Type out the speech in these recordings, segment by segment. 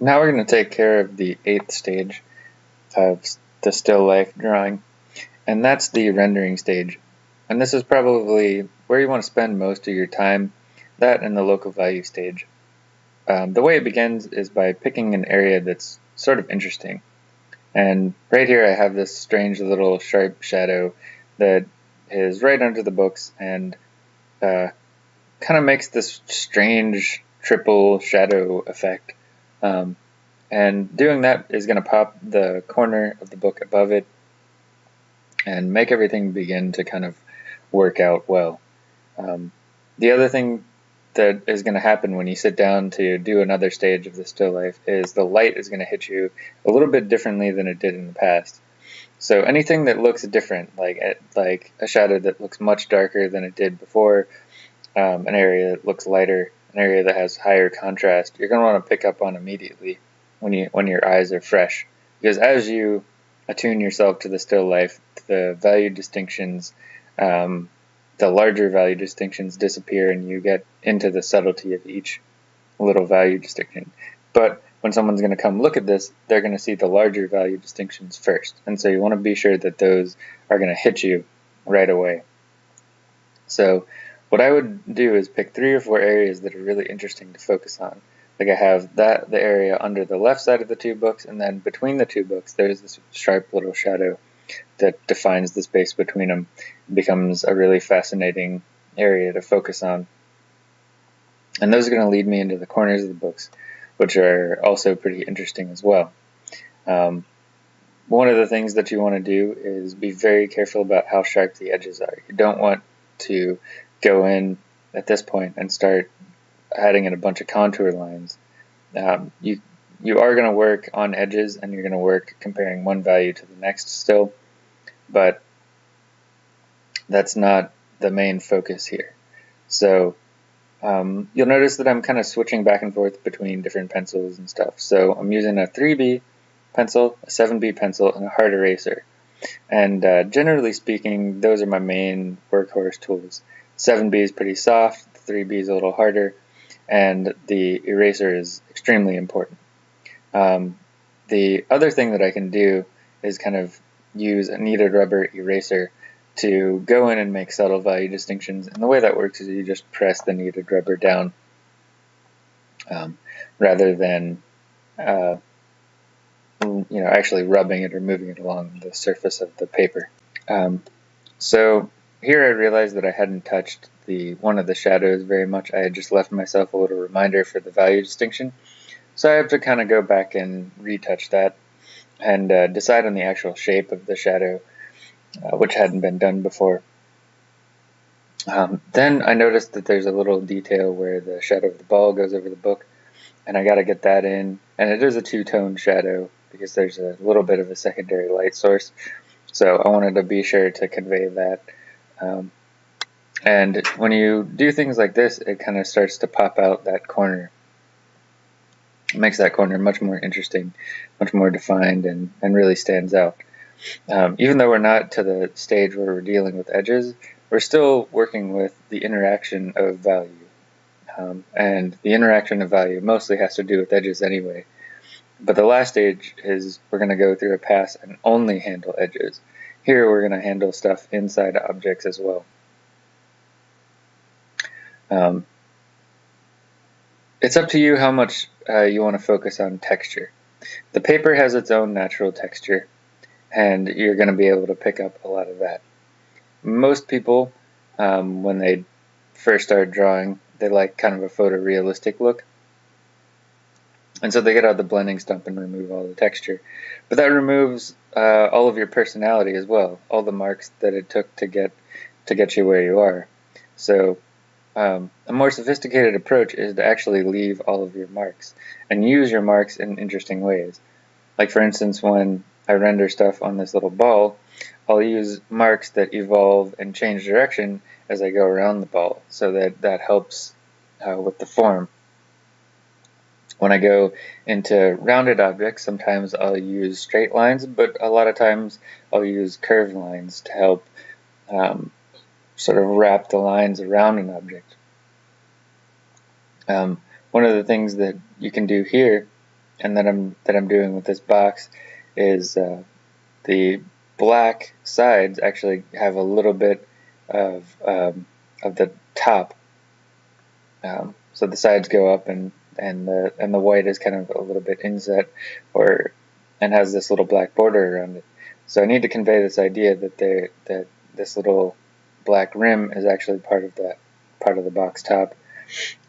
Now we're going to take care of the eighth stage of the still life drawing, and that's the rendering stage. And this is probably where you want to spend most of your time, that and the local value stage. Um, the way it begins is by picking an area that's sort of interesting. And right here I have this strange little sharp shadow that is right under the books and uh, kind of makes this strange triple shadow effect. Um, and doing that is going to pop the corner of the book above it and make everything begin to kind of work out well. Um, the other thing that is going to happen when you sit down to do another stage of the still life is the light is going to hit you a little bit differently than it did in the past. So anything that looks different, like like a shadow that looks much darker than it did before, um, an area that looks lighter, an area that has higher contrast, you're going to want to pick up on immediately when you when your eyes are fresh. Because as you attune yourself to the still life, the value distinctions, um, the larger value distinctions disappear, and you get into the subtlety of each little value distinction. But when someone's going to come look at this, they're going to see the larger value distinctions first. And so you want to be sure that those are going to hit you right away. So what I would do is pick three or four areas that are really interesting to focus on. Like I have that the area under the left side of the two books, and then between the two books, there's this sharp little shadow that defines the space between them. It becomes a really fascinating area to focus on. And those are going to lead me into the corners of the books, which are also pretty interesting as well. Um, one of the things that you want to do is be very careful about how sharp the edges are. You don't want to go in at this point and start adding in a bunch of contour lines. Um, you you are going to work on edges and you're going to work comparing one value to the next still, but that's not the main focus here. So um, you'll notice that I'm kind of switching back and forth between different pencils and stuff. So I'm using a 3B pencil, a 7B pencil, and a hard eraser. And uh, generally speaking, those are my main workhorse tools. 7B is pretty soft, 3B is a little harder, and the eraser is extremely important. Um, the other thing that I can do is kind of use a kneaded rubber eraser to go in and make subtle value distinctions. And the way that works is you just press the kneaded rubber down um, rather than uh, you know actually rubbing it or moving it along the surface of the paper. Um, so here I realized that I hadn't touched the one of the shadows very much. I had just left myself a little reminder for the value distinction. So I have to kind of go back and retouch that and uh, decide on the actual shape of the shadow, uh, which hadn't been done before. Um, then I noticed that there's a little detail where the shadow of the ball goes over the book, and I got to get that in. And it is a two-tone shadow because there's a little bit of a secondary light source. So I wanted to be sure to convey that. Um, and when you do things like this, it kind of starts to pop out that corner. It makes that corner much more interesting, much more defined, and, and really stands out. Um, even though we're not to the stage where we're dealing with edges, we're still working with the interaction of value. Um, and the interaction of value mostly has to do with edges anyway. But the last stage is we're going to go through a pass and only handle edges. Here we're going to handle stuff inside objects as well. Um, it's up to you how much uh, you want to focus on texture. The paper has its own natural texture, and you're going to be able to pick up a lot of that. Most people, um, when they first start drawing, they like kind of a photorealistic look. And so they get out the blending stump and remove all the texture. But that removes uh, all of your personality as well, all the marks that it took to get to get you where you are. So um, a more sophisticated approach is to actually leave all of your marks and use your marks in interesting ways. Like for instance, when I render stuff on this little ball, I'll use marks that evolve and change direction as I go around the ball, so that that helps uh, with the form. When I go into rounded objects, sometimes I'll use straight lines, but a lot of times I'll use curved lines to help um, sort of wrap the lines around an object. Um, one of the things that you can do here and that I'm that I'm doing with this box is uh, the black sides actually have a little bit of um, of the top. Um, so the sides go up and and the and the white is kind of a little bit inset or and has this little black border around it. So I need to convey this idea that they that this little black rim is actually part of that part of the box top.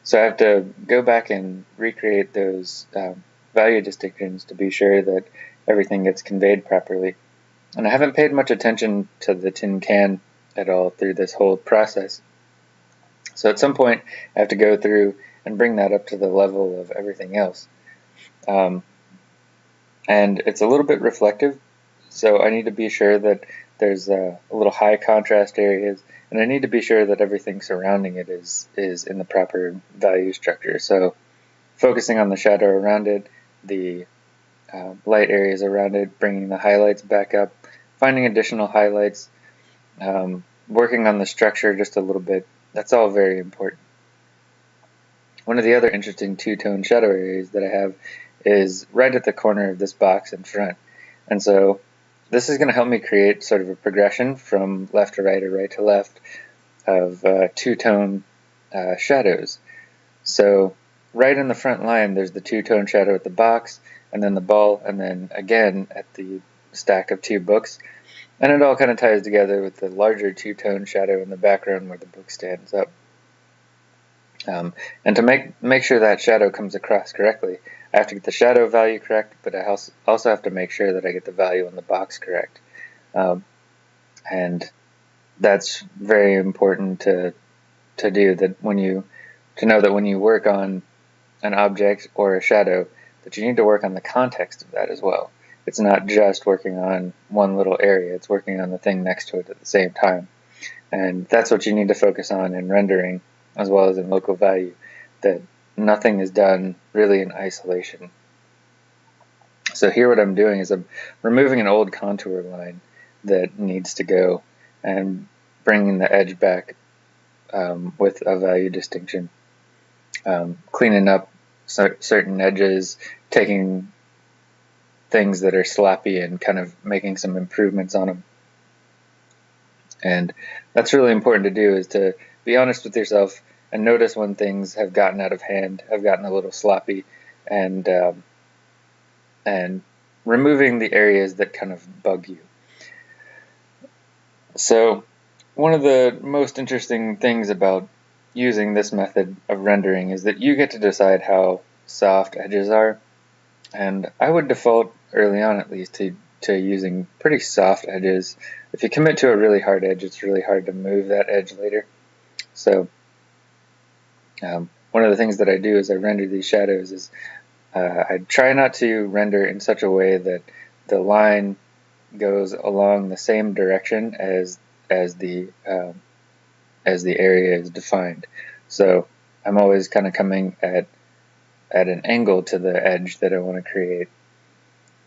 So I have to go back and recreate those um, value distinctions to be sure that everything gets conveyed properly. And I haven't paid much attention to the tin can at all through this whole process. So at some point, I have to go through and bring that up to the level of everything else. Um, and it's a little bit reflective, so I need to be sure that there's a, a little high contrast areas, and I need to be sure that everything surrounding it is is in the proper value structure. So focusing on the shadow around it, the uh, light areas around it, bringing the highlights back up, finding additional highlights, um, working on the structure just a little bit. That's all very important. One of the other interesting two-tone shadow areas that I have is right at the corner of this box in front. And so this is going to help me create sort of a progression from left to right or right to left of uh, two-tone uh, shadows. So right in the front line, there's the two-tone shadow at the box, and then the ball, and then again at the stack of two books. And it all kind of ties together with the larger two-tone shadow in the background where the book stands up. Um, and to make, make sure that shadow comes across correctly, I have to get the shadow value correct, but I also have to make sure that I get the value in the box correct. Um, and that's very important to to do that when you to know that when you work on an object or a shadow that you need to work on the context of that as well. It's not just working on one little area, it's working on the thing next to it at the same time. And that's what you need to focus on in rendering as well as in local value, that nothing is done really in isolation. So here what I'm doing is I'm removing an old contour line that needs to go and bringing the edge back um, with a value distinction. Um, cleaning up certain edges, taking things that are sloppy and kind of making some improvements on them. And that's really important to do is to be honest with yourself and notice when things have gotten out of hand, have gotten a little sloppy, and um, and removing the areas that kind of bug you. So one of the most interesting things about using this method of rendering is that you get to decide how soft edges are. And I would default, early on at least, to, to using pretty soft edges. If you commit to a really hard edge, it's really hard to move that edge later. So um, one of the things that I do as I render these shadows is uh, I try not to render in such a way that the line goes along the same direction as as the um, as the area is defined. So I'm always kind of coming at at an angle to the edge that I want to create.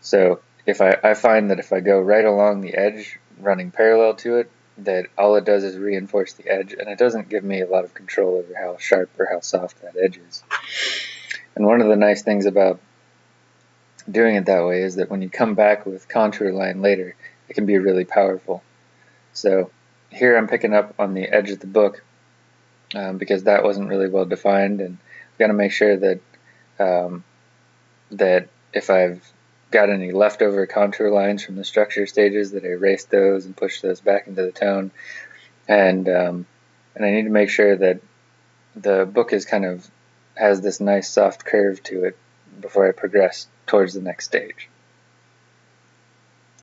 So if I, I find that if I go right along the edge, running parallel to it, that all it does is reinforce the edge and it doesn't give me a lot of control over how sharp or how soft that edge is. And one of the nice things about doing it that way is that when you come back with contour line later, it can be really powerful. So here I'm picking up on the edge of the book um, because that wasn't really well defined and I've got to make sure that um, that if I've got any leftover contour lines from the structure stages that I erase those and push those back into the tone. And, um, and I need to make sure that the book is kind of has this nice soft curve to it before I progress towards the next stage.